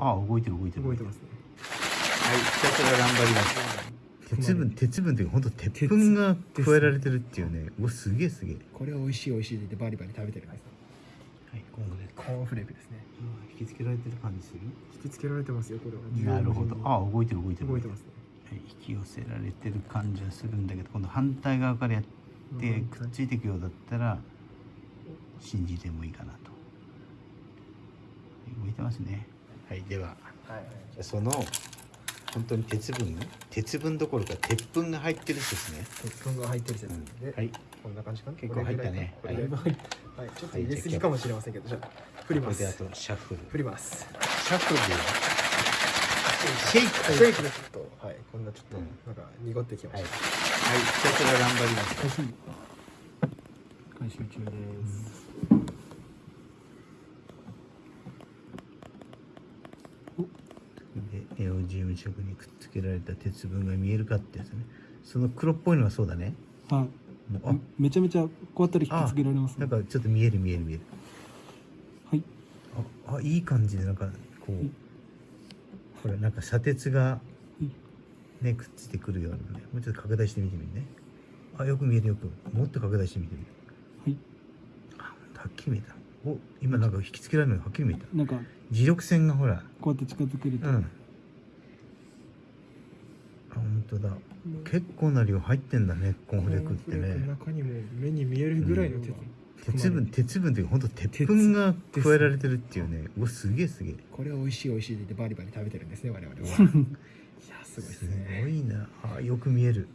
あ動いてる動いてる。動いてますね。はいひたすら頑張ります。鉄分鉄分っていうか本当鉄分が加えられてるっていうね。うわすげえすげえ。これは美味しい美味しいってバリバリ食べてるんですはい今後でコーンフレークですね。引き付けられてる感じする？引き付けられてますよこれは。なるほど。あ動いてる動いてる。動いてますね。はい引き寄せられてる感じはするんだけど今度反対側からやってくっついていくようだったら信じてもいいかなと。はい動いてますねはいでは。はい。その本当に鉄分鉄分どころか鉄分が入ってるですね、鉄分が入ってる説で、はい。こんな感じかな？結構入ったね。これぐらい。はい。ちょっと入れすぎかもしれませんけどじゃあ振ります。これであとシャッフル。振ります。シャッフルでシェイク。シェイク。でちょっと。はい。こんなちょっとうん。なんか濁ってきまはい、しはい、ひたすら頑張ります。た回収中ですでネオジウム色にくっつけられた鉄分が見えるかってやつね。その黒っぽいのがそうだね。はい。もうめちゃめちゃこうやったら引き付けられますあなねんかちょっと見える見える見える。はい。ああいい感じでなんかこうこれなんか砂鉄がねくっついてくるようなね。もうちょっと拡大してみてみるね。あよく見えるよく。もっと拡大してみてみる。はい。あはっきり見えたお今なんか引きつけられるのがはっきり見えた。なんか磁力線がほら。こうやって近づけると、うん。あ本当だ。結構な量入ってんだねコーンフレークってね。中にも目に見えるぐらいの鉄、鉄分鉄分っていうか本当鉄分が加えられてるっていうね。うわすげえすげえ。これは美味しい美味しいって言ってバリバリ食べてるんですね我々は。いやすごいですすねごいな。あよく見える